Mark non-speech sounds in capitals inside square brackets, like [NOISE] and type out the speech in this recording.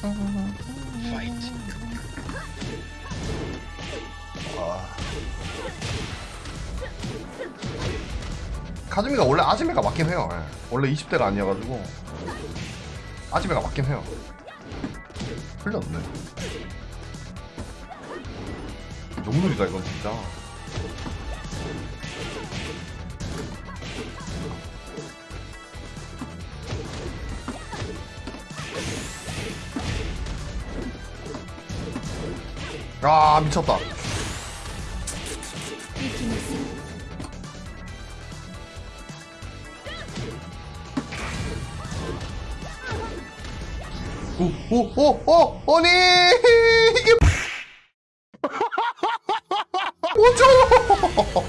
Fight. 아. 카즈미가 원래 아즈메가 맞긴 해요. 예. 원래 20대가 아니어가지고 아즈메가 맞긴 해요. 흘렸네. 용놀이다 이건 진짜. 아 미쳤다. 오오오오 오니! 이게 [LAUGHS] 뭐죠?